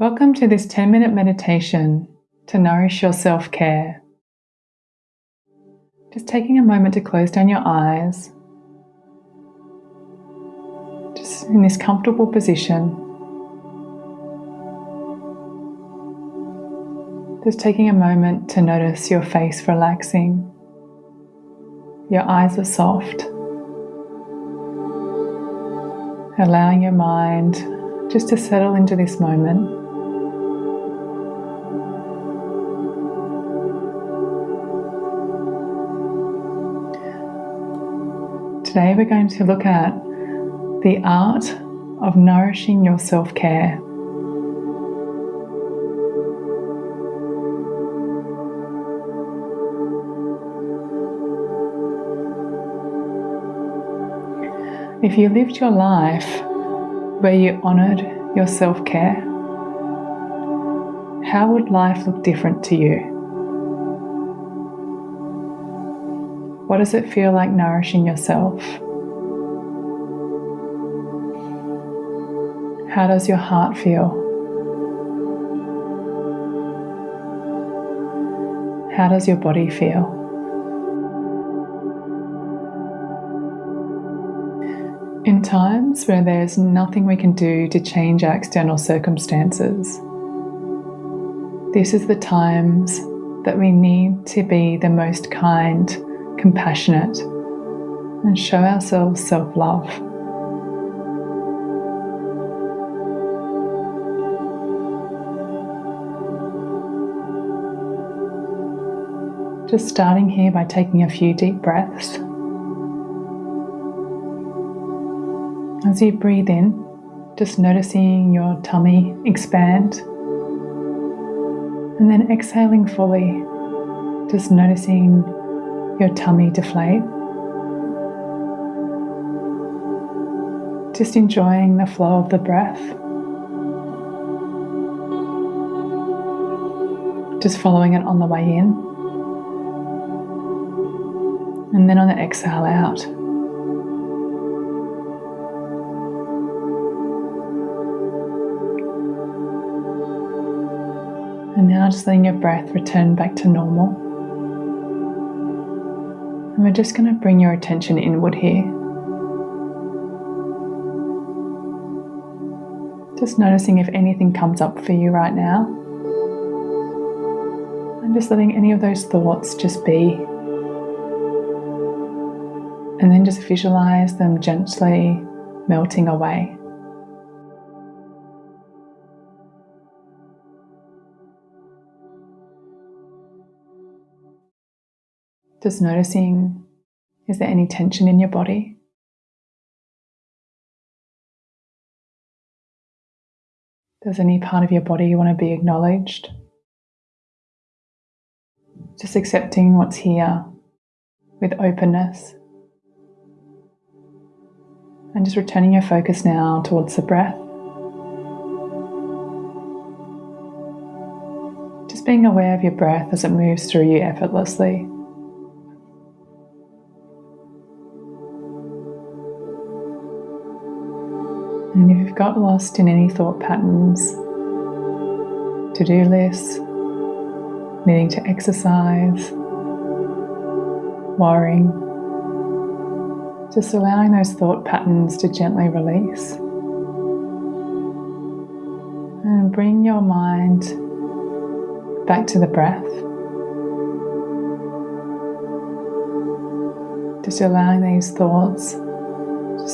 Welcome to this 10 minute meditation to nourish your self care. Just taking a moment to close down your eyes, just in this comfortable position. Just taking a moment to notice your face relaxing. Your eyes are soft. Allowing your mind just to settle into this moment. Today we're going to look at the art of nourishing your self care. If you lived your life where you honoured your self care, how would life look different to you? What does it feel like nourishing yourself? How does your heart feel? How does your body feel? In times where there's nothing we can do to change our external circumstances, this is the times that we need to be the most kind compassionate, and show ourselves self love. Just starting here by taking a few deep breaths. As you breathe in, just noticing your tummy expand. And then exhaling fully, just noticing your tummy deflate. Just enjoying the flow of the breath. Just following it on the way in. And then on the exhale out. And now just letting your breath return back to normal. And we're just going to bring your attention inward here. Just noticing if anything comes up for you right now. And just letting any of those thoughts just be. And then just visualize them gently melting away. Just noticing is there any tension in your body? Does any part of your body you want to be acknowledged? Just accepting what's here with openness. And just returning your focus now towards the breath. Just being aware of your breath as it moves through you effortlessly. And if you've got lost in any thought patterns, to do lists, needing to exercise, worrying, just allowing those thought patterns to gently release. And bring your mind back to the breath. Just allowing these thoughts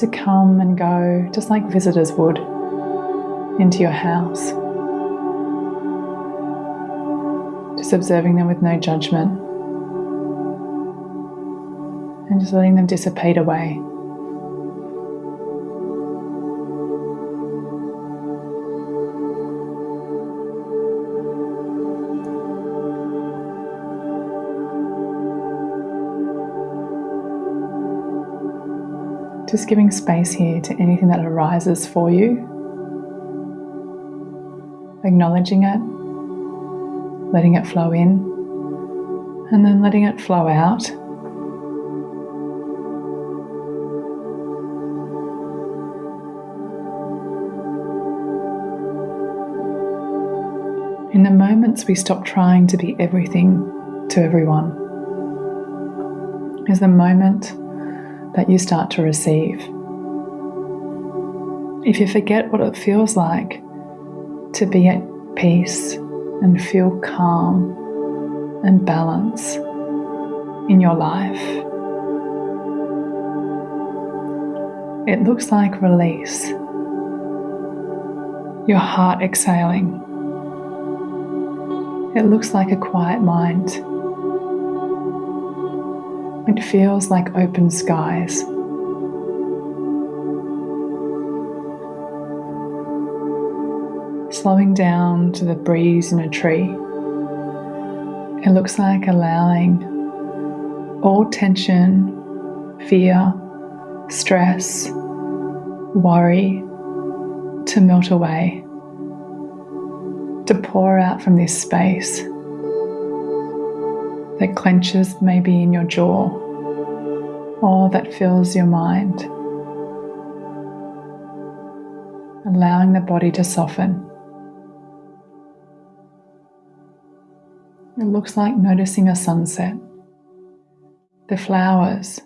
to come and go, just like visitors would, into your house. Just observing them with no judgment and just letting them dissipate away. Just giving space here to anything that arises for you. Acknowledging it, letting it flow in, and then letting it flow out. In the moments we stop trying to be everything to everyone, is the moment that you start to receive. If you forget what it feels like to be at peace and feel calm and balance in your life, it looks like release. Your heart exhaling. It looks like a quiet mind. It feels like open skies. slowing down to the breeze in a tree. It looks like allowing all tension, fear, stress, worry to melt away, to pour out from this space that clenches maybe in your jaw or that fills your mind, allowing the body to soften. It looks like noticing a sunset, the flowers,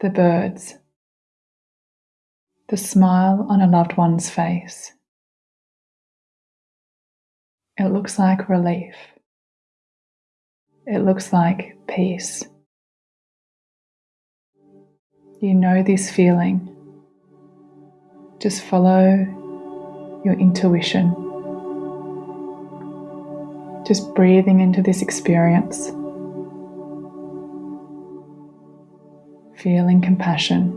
the birds, the smile on a loved one's face. It looks like relief. It looks like peace. You know this feeling. Just follow your intuition just breathing into this experience, feeling compassion,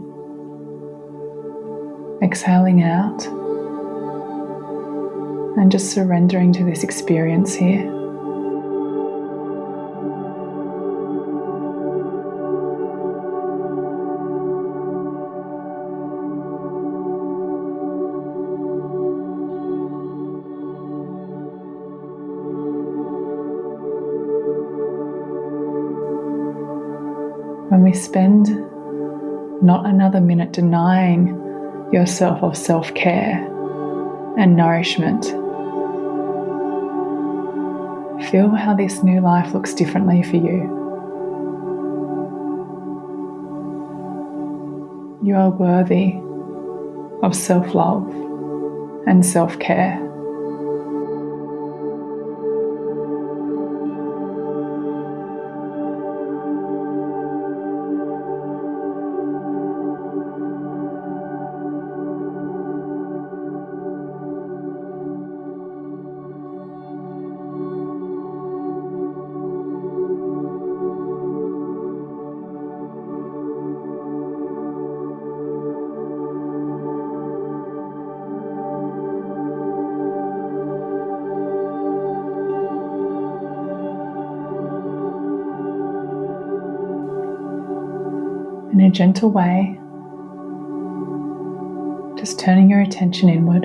exhaling out, and just surrendering to this experience here. When we spend not another minute denying yourself of self care and nourishment. Feel how this new life looks differently for you. You are worthy of self love and self care. A gentle way, just turning your attention inward.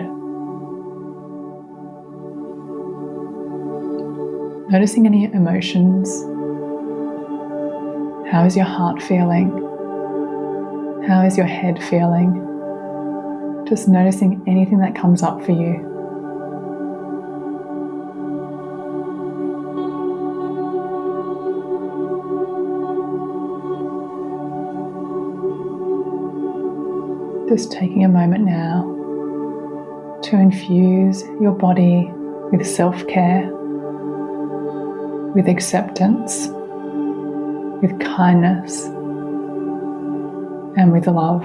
Noticing any emotions. How is your heart feeling? How is your head feeling? Just noticing anything that comes up for you. Just taking a moment now to infuse your body with self care, with acceptance, with kindness, and with love.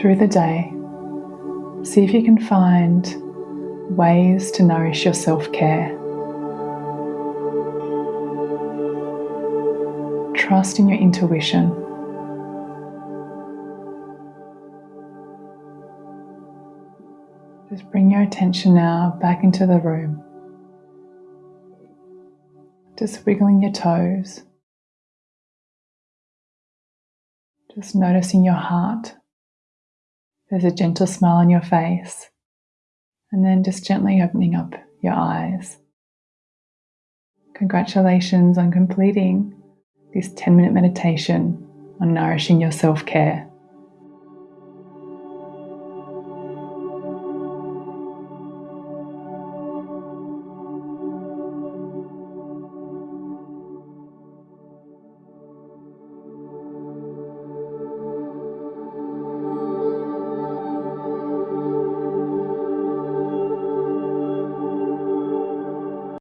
Through the day, see if you can find ways to nourish your self care. Trust in your intuition. Just bring your attention now back into the room. Just wiggling your toes. Just noticing your heart. There's a gentle smile on your face. And then just gently opening up your eyes. Congratulations on completing this 10 minute meditation on nourishing your self care.